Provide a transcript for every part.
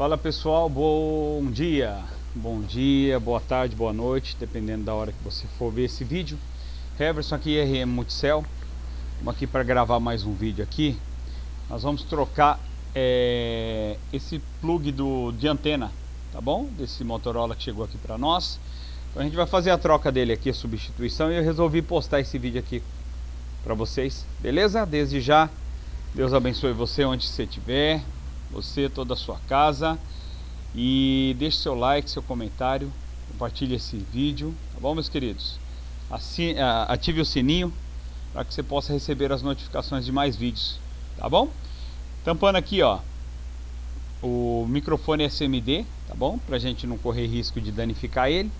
Fala pessoal, bom dia, bom dia, boa tarde, boa noite, dependendo da hora que você for ver esse vídeo. Heverson aqui, RM Multicel, estamos aqui para gravar mais um vídeo aqui. Nós vamos trocar é, esse plug do, de antena, tá bom? Desse Motorola que chegou aqui para nós. Então a gente vai fazer a troca dele aqui, a substituição, e eu resolvi postar esse vídeo aqui para vocês, beleza? Desde já, Deus abençoe você onde você estiver, você, toda a sua casa. E deixe seu like, seu comentário, compartilhe esse vídeo, tá bom meus queridos? Assim, ative o sininho para que você possa receber as notificações de mais vídeos, tá bom? Tampando aqui, ó, o microfone SMD, tá bom? Pra gente não correr risco de danificar ele.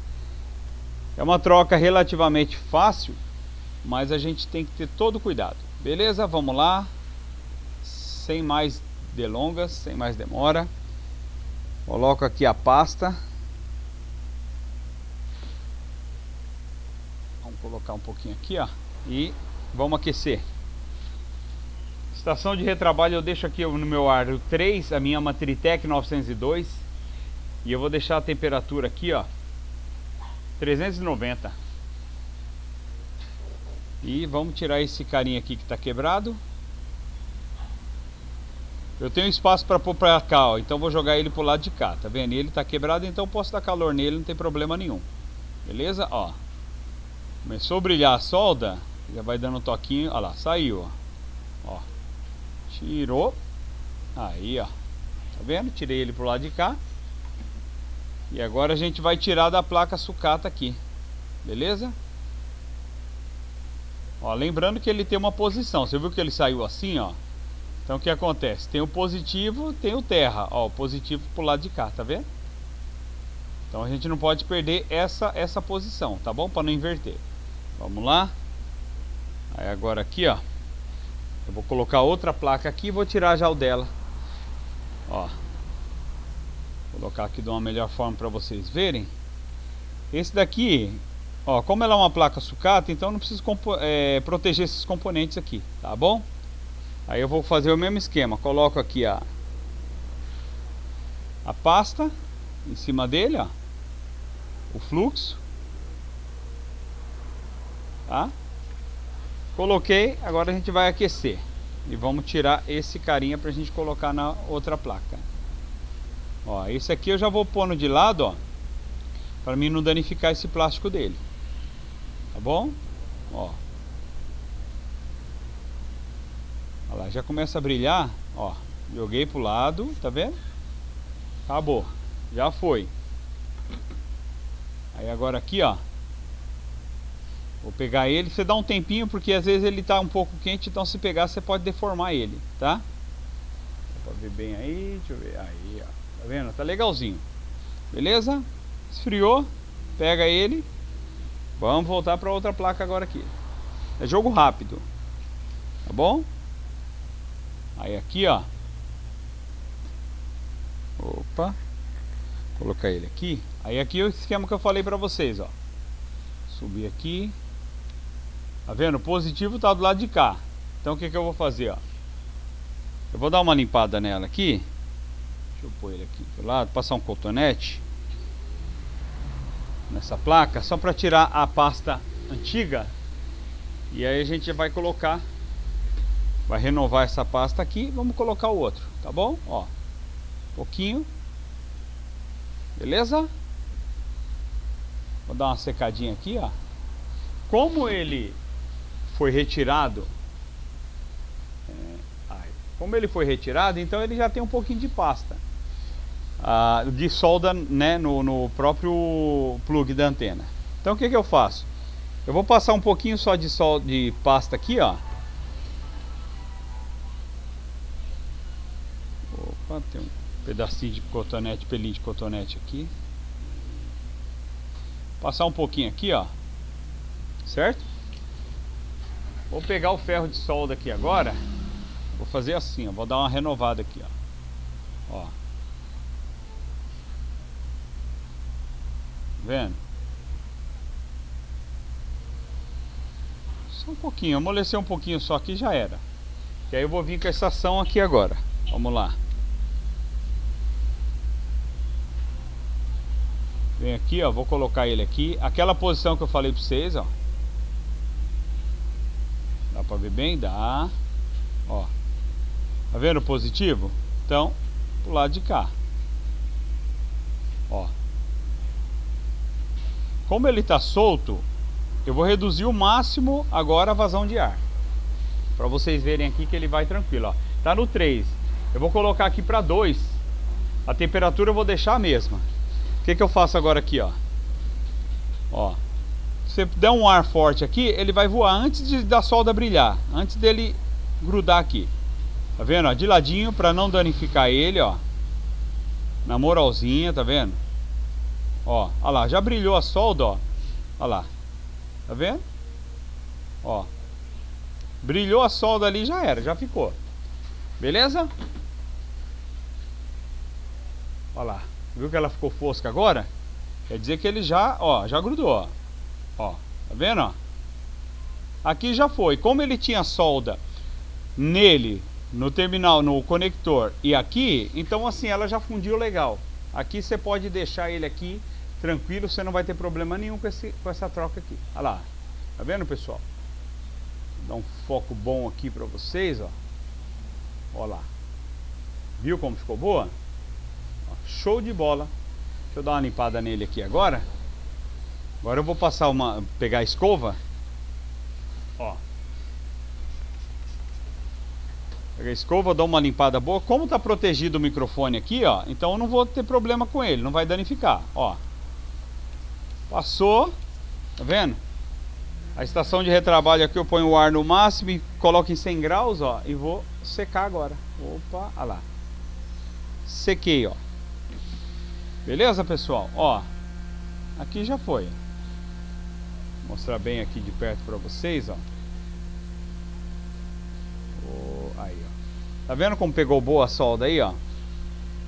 É uma troca relativamente fácil, mas a gente tem que ter todo cuidado. Beleza? Vamos lá. Sem mais delongas, sem mais demora. Coloco aqui a pasta. Vamos colocar um pouquinho aqui, ó. E vamos aquecer. Estação de retrabalho eu deixo aqui no meu aro 3, a minha Matritec 902. E eu vou deixar a temperatura aqui, ó. 390. E vamos tirar esse carinha aqui que está quebrado. Eu tenho espaço para pôr para cá, ó, então vou jogar ele pro lado de cá, tá vendo? ele está quebrado, então posso dar calor nele, não tem problema nenhum. Beleza? Ó. Começou a brilhar a solda, já vai dando um toquinho, olha lá, saiu, ó. ó. Tirou. Aí, ó. Tá vendo? Tirei ele pro lado de cá. E agora a gente vai tirar da placa sucata aqui. Beleza? Ó, lembrando que ele tem uma posição. Você viu que ele saiu assim, ó? Então o que acontece? Tem o positivo, tem o terra. Ó, o positivo pro lado de cá, tá vendo? Então a gente não pode perder essa, essa posição, tá bom? Para não inverter. Vamos lá. Aí agora aqui, ó. Eu vou colocar outra placa aqui e vou tirar já o dela. Ó. Vou colocar aqui de uma melhor forma para vocês verem. Esse daqui, ó, como ela é uma placa sucata, então não preciso é, proteger esses componentes aqui, tá bom? Aí eu vou fazer o mesmo esquema, coloco aqui a, a pasta em cima dele, ó, o fluxo, tá? Coloquei, agora a gente vai aquecer e vamos tirar esse carinha para a gente colocar na outra placa. Ó, esse aqui eu já vou pondo de lado, ó, para mim não danificar esse plástico dele, tá bom? Ó. Olha lá, já começa a brilhar, ó. Joguei pro lado, tá vendo? Acabou. Já foi. Aí agora aqui, ó. Vou pegar ele, você dá um tempinho porque às vezes ele tá um pouco quente, então se pegar você pode deformar ele, tá? Dá pra ver bem aí, deixa eu ver. Aí, ó. Tá vendo? Tá legalzinho. Beleza? Esfriou, pega ele. Vamos voltar para outra placa agora aqui. É jogo rápido. Tá bom? Aí aqui, ó. Opa. Colocar ele aqui. Aí aqui é o esquema que eu falei pra vocês, ó. Subir aqui. Tá vendo? O positivo tá do lado de cá. Então o que que eu vou fazer, ó. Eu vou dar uma limpada nela aqui. Deixa eu pôr ele aqui do lado. Passar um cotonete. Nessa placa. Só pra tirar a pasta antiga. E aí a gente vai colocar vai renovar essa pasta aqui vamos colocar o outro tá bom? Ó pouquinho. Beleza? Vou dar uma secadinha aqui ó. Como ele foi retirado é, como ele foi retirado então ele já tem um pouquinho de pasta ah, de solda né, no, no próprio plug da antena. Então o que, que eu faço? Eu vou passar um pouquinho só de, sol, de pasta aqui ó Opa, tem um pedacinho de cotonete, pelinho de cotonete aqui. Passar um pouquinho aqui, ó. Certo? Vou pegar o ferro de solda aqui agora. Vou fazer assim, ó. Vou dar uma renovada aqui, ó. Ó. Vendo? Só um pouquinho, amolecer um pouquinho só aqui já era. E aí eu vou vir com essa ação aqui agora. Vamos lá. Vem aqui, ó, vou colocar ele aqui. Aquela posição que eu falei pra vocês, ó. Dá pra ver bem? Dá. Ó. Tá vendo o positivo? Então, pro lado de cá. Ó. Como ele tá solto, eu vou reduzir o máximo agora a vazão de ar. Para vocês verem aqui que ele vai tranquilo, ó. Tá no 3. Eu vou colocar aqui para 2. A temperatura eu vou deixar a mesma. O que que eu faço agora aqui, ó? Ó. Se você der um ar forte aqui, ele vai voar antes de, da solda brilhar, antes dele grudar aqui. Tá vendo? Ó, de ladinho para não danificar ele, ó. Na moralzinha, tá vendo? Ó, ó lá, já brilhou a solda, ó. Ó lá. Tá vendo? Ó. Brilhou a solda ali, já era, já ficou. Beleza? Olha lá. Viu que ela ficou fosca agora? Quer dizer que ele já, ó, já grudou, ó. Ó, tá vendo, ó? Aqui já foi. Como ele tinha solda nele, no terminal, no conector e aqui, então assim, ela já fundiu legal. Aqui você pode deixar ele aqui tranquilo, você não vai ter problema nenhum com, esse, com essa troca aqui. Olha lá. Tá vendo, pessoal? Vou dar um foco bom aqui para vocês, ó. Olha lá. Viu como ficou boa? Show de bola. Deixa eu dar uma limpada nele aqui agora. Agora eu vou passar uma... Pegar a escova. Ó. Pegar a escova, dar uma limpada boa. Como tá protegido o microfone aqui, ó. Então eu não vou ter problema com ele. Não vai danificar, ó. Passou. Tá vendo? A estação de retrabalho aqui eu ponho o ar no máximo coloco em 100 graus, ó. E vou secar agora. Opa, olha lá. Sequei, ó. Beleza, pessoal? Ó. Aqui já foi. Vou mostrar bem aqui de perto para vocês, ó. Aí, ó. Tá vendo como pegou boa a solda aí, ó?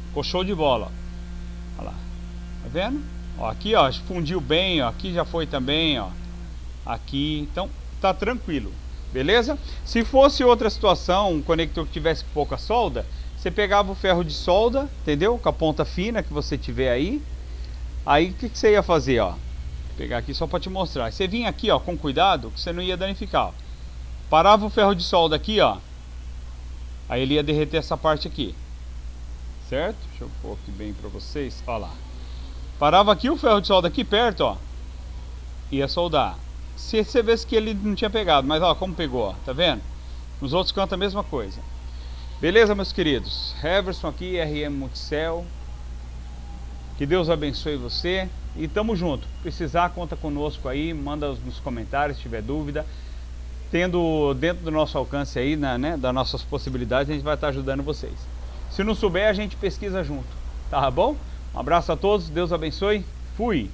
Ficou show de bola, ó. Olha lá. Tá vendo? Ó, aqui, ó, fundiu bem, ó. Aqui já foi também, ó. Aqui, então tá tranquilo. Beleza? Se fosse outra situação, um conector que tivesse pouca solda, você pegava o ferro de solda, entendeu? Com a ponta fina que você tiver aí. Aí o que, que, você ia fazer, ó? Vou pegar aqui só para te mostrar. Você vinha aqui, ó, com cuidado, que você não ia danificar. Ó. Parava o ferro de solda aqui, ó. Aí ele ia derreter essa parte aqui. Certo? Deixa eu pôr aqui bem para vocês. Ó lá. Parava aqui o ferro de solda aqui perto, ó. Ia soldar. Se você vê que ele não tinha pegado, mas ó, como pegou, ó, tá vendo? Nos outros cantos a mesma coisa. Beleza, meus queridos? Heverson aqui, RM Multicel. Que Deus abençoe você. E tamo junto. Precisar, conta conosco aí. Manda nos comentários se tiver dúvida. Tendo dentro do nosso alcance aí, né, né, das nossas possibilidades, a gente vai estar ajudando vocês. Se não souber, a gente pesquisa junto. Tá bom? Um abraço a todos, Deus abençoe. Fui!